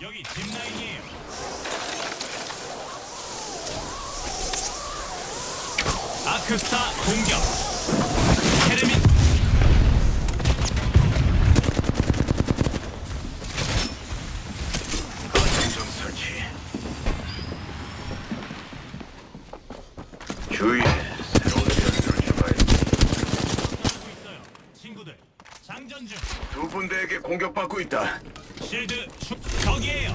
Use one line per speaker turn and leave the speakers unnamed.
여기 짚라인이에요. 아크스타 공격. 테르민
안정 설치. 주위에 새로운 변수를 추가해.
하고 있어요. 친구들, 장전 중.
두 군데에게 공격받고 있다.
실드 축 저기에요.